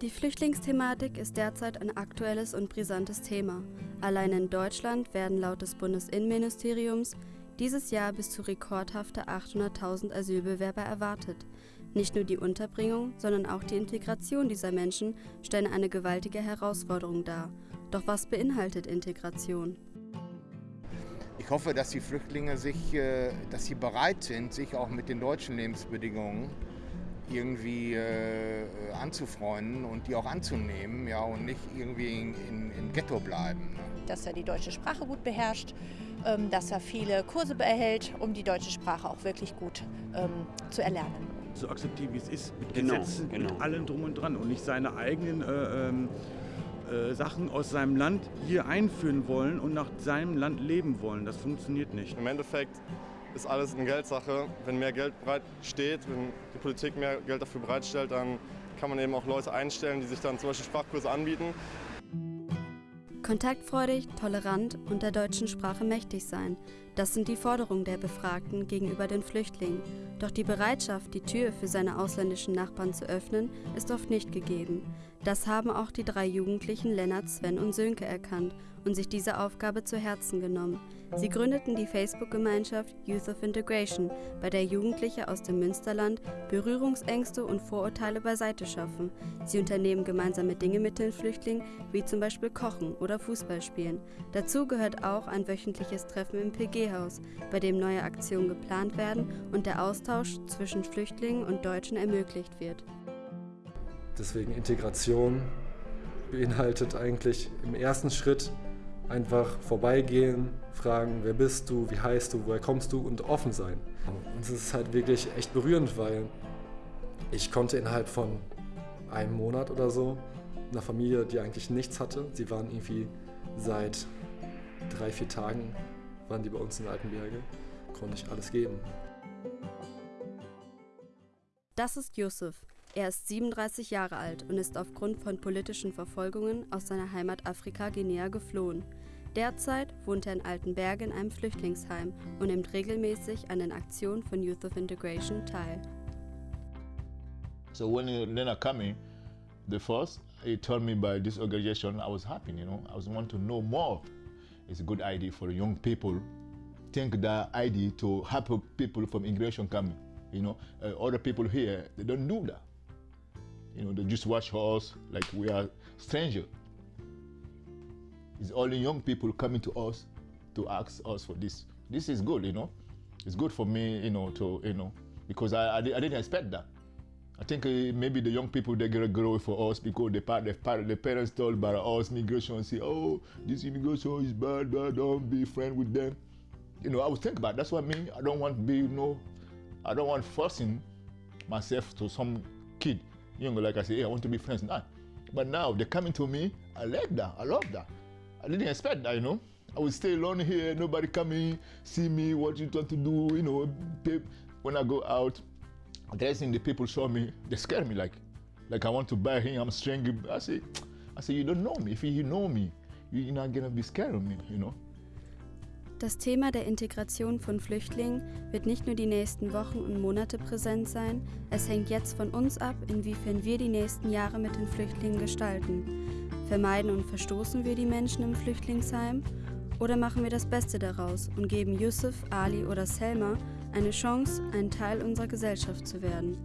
Die Flüchtlingsthematik ist derzeit ein aktuelles und brisantes Thema. Allein in Deutschland werden laut des Bundesinnenministeriums dieses Jahr bis zu rekordhafte 800.000 Asylbewerber erwartet. Nicht nur die Unterbringung, sondern auch die Integration dieser Menschen stellen eine gewaltige Herausforderung dar. Doch was beinhaltet Integration? Ich hoffe, dass die Flüchtlinge sich, äh, dass sie bereit sind, sich auch mit den deutschen Lebensbedingungen irgendwie äh, anzufreunden und die auch anzunehmen ja, und nicht irgendwie in, in, im Ghetto bleiben. Ne? Dass er die deutsche Sprache gut beherrscht, ähm, dass er viele Kurse behält, um die deutsche Sprache auch wirklich gut ähm, zu erlernen. So akzeptieren, wie es ist, mit genau, Gesetzen, genau. mit allem drum und dran und nicht seine eigenen äh, ähm, äh, Sachen aus seinem Land hier einführen wollen und nach seinem Land leben wollen. Das funktioniert nicht. Im Endeffekt ist alles eine Geldsache. Wenn mehr Geld bereit steht, wenn die Politik mehr Geld dafür bereitstellt, dann kann man eben auch Leute einstellen, die sich dann zum Beispiel Sprachkurse anbieten. Kontaktfreudig, tolerant und der deutschen Sprache mächtig sein. Das sind die Forderungen der Befragten gegenüber den Flüchtlingen. Doch die Bereitschaft, die Tür für seine ausländischen Nachbarn zu öffnen, ist oft nicht gegeben. Das haben auch die drei Jugendlichen Lennart, Sven und Sönke erkannt und sich diese Aufgabe zu Herzen genommen. Sie gründeten die Facebook-Gemeinschaft Youth of Integration, bei der Jugendliche aus dem Münsterland Berührungsängste und Vorurteile beiseite schaffen. Sie unternehmen gemeinsame Dinge mit den Flüchtlingen, wie zum Beispiel Kochen oder Fußball spielen. Dazu gehört auch ein wöchentliches Treffen im PG-Haus, bei dem neue Aktionen geplant werden und der Austausch zwischen Flüchtlingen und Deutschen ermöglicht wird. Deswegen Integration beinhaltet eigentlich im ersten Schritt einfach vorbeigehen, fragen, wer bist du, wie heißt du, woher kommst du und offen sein. Und es ist halt wirklich echt berührend, weil ich konnte innerhalb von einem Monat oder so einer Familie, die eigentlich nichts hatte, sie waren irgendwie seit drei, vier Tagen, waren die bei uns in Altenberge, konnte ich alles geben. Das ist Yusuf. Er ist 37 Jahre alt und ist aufgrund von politischen Verfolgungen aus seiner Heimat Afrika Guinea geflohen. Derzeit wohnt er in Altenberge in einem Flüchtlingsheim und nimmt regelmäßig an den Aktionen von Youth of Integration teil. So when Lena coming, the first he told me by this organization, I was happy, you know. I was want to know more. It's a good idea for young people. Think that idea to help people from immigration coming. You know, uh, other people here they don't do that. You know, they just watch us like we are strangers. It's only young people coming to us to ask us for this. This is good, you know. It's good for me, you know, to, you know, because I, I, I didn't expect that. I think uh, maybe the young people they're gonna grow for us because the, the, parents told about us migration say, oh, this immigration is bad, bad, don't be friend with them. You know, I was thinking about it. that's what I mean. I don't want to be, you know, I don't want forcing myself to some kid you know, like I say, hey, I want to be friends now. But now they're coming to me. I like that. I love that. I didn't expect that, you know. I would stay alone here, nobody coming, see me, what you want to do, you know. When I go out, dressing the people show me, they scare me like, like I want to buy him, I'm strange. I say, I say, you don't know me. If you know me, you're not gonna be scared of me, you know. Das Thema der Integration von Flüchtlingen wird nicht nur die nächsten Wochen und Monate präsent sein, es hängt jetzt von uns ab, inwiefern wir die nächsten Jahre mit den Flüchtlingen gestalten. Vermeiden und verstoßen wir die Menschen im Flüchtlingsheim oder machen wir das Beste daraus und geben Yusuf, Ali oder Selma eine Chance, ein Teil unserer Gesellschaft zu werden.